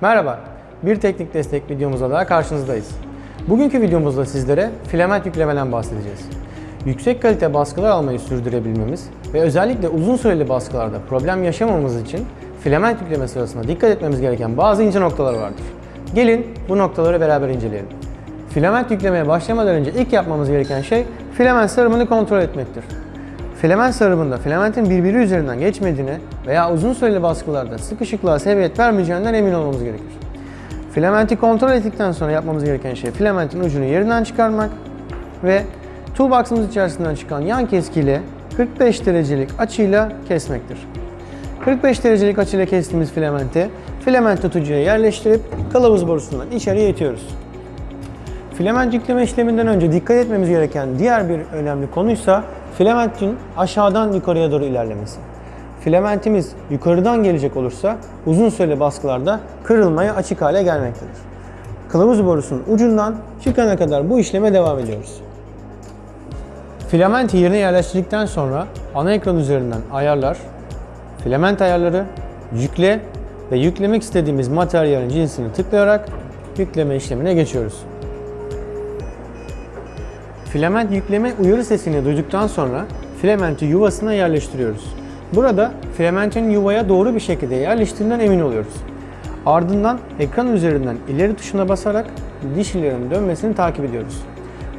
Merhaba, bir teknik destek videomuzda daha karşınızdayız. Bugünkü videomuzda sizlere filament yüklemeden bahsedeceğiz. Yüksek kalite baskılar almayı sürdürebilmemiz ve özellikle uzun süreli baskılarda problem yaşamamamız için filament yükleme sırasında dikkat etmemiz gereken bazı ince noktalar vardır. Gelin bu noktaları beraber inceleyelim. Filament yüklemeye başlamadan önce ilk yapmamız gereken şey filament sarımını kontrol etmektir. Filament sarımında filamentin birbiri üzerinden geçmediğine veya uzun süreli baskılarda sıkışıklığa sebebiyet vermeyeceğinden emin olmamız gerekir. Filamenti kontrol ettikten sonra yapmamız gereken şey filamentin ucunu yerinden çıkarmak ve toolbox'ımız içerisinden çıkan yan keskiyle 45 derecelik açıyla kesmektir. 45 derecelik açıyla kestiğimiz filamenti filament tutucuya yerleştirip kılavuz borusundan içeriye itiyoruz. Filament yükleme işleminden önce dikkat etmemiz gereken diğer bir önemli konuysa filamentin aşağıdan yukarıya doğru ilerlemesi. Filamentimiz yukarıdan gelecek olursa uzun süreli baskılarda kırılmaya açık hale gelmektedir. Kılavuz borusunun ucundan çıkana kadar bu işleme devam ediyoruz. Filamenti yerine yerleştirdikten sonra ana ekran üzerinden ayarlar, filament ayarları, yükle ve yüklemek istediğimiz materyalin cinsini tıklayarak yükleme işlemine geçiyoruz. Filament yükleme uyarı sesini duyduktan sonra filamenti yuvasına yerleştiriyoruz. Burada filamentin yuvaya doğru bir şekilde yerleştiğinden emin oluyoruz. Ardından ekran üzerinden ileri tuşuna basarak dişlilerin dönmesini takip ediyoruz.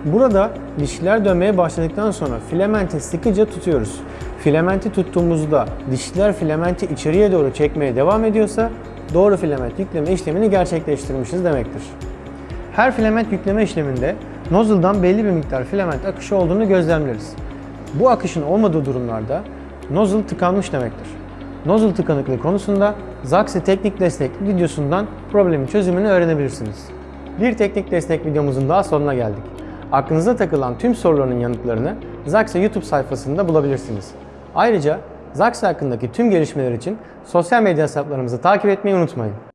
Burada dişliler dönmeye başladıktan sonra filamenti sıkıca tutuyoruz. Filamenti tuttuğumuzda dişliler filamenti içeriye doğru çekmeye devam ediyorsa doğru filament yükleme işlemini gerçekleştirmişiz demektir. Her filament yükleme işleminde nozzle'dan belli bir miktar filament akışı olduğunu gözlemleriz. Bu akışın olmadığı durumlarda nozzle tıkanmış demektir. Nozzle tıkanıklığı konusunda Zaxi Teknik Destek videosundan problemin çözümünü öğrenebilirsiniz. Bir teknik destek videomuzun daha sonuna geldik. Aklınıza takılan tüm soruların yanıtlarını Zaxi YouTube sayfasında bulabilirsiniz. Ayrıca Zaxi hakkındaki tüm gelişmeler için sosyal medya hesaplarımızı takip etmeyi unutmayın.